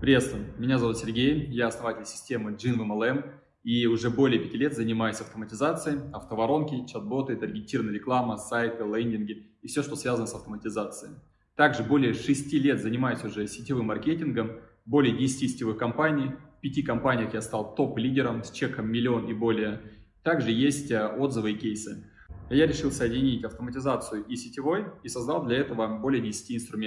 Приветствую, меня зовут Сергей, я основатель системы JinMLM эм и уже более пяти лет занимаюсь автоматизацией, автоворонки, чат-боты, таргетированная реклама, сайты, лендинги и все, что связано с автоматизацией. Также более шести лет занимаюсь уже сетевым маркетингом, более 10 сетевых компаний, в пяти компаниях я стал топ-лидером с чеком миллион и более. Также есть э, отзывы и кейсы. Я решил соединить автоматизацию и сетевой и создал для этого более 10 инструментов.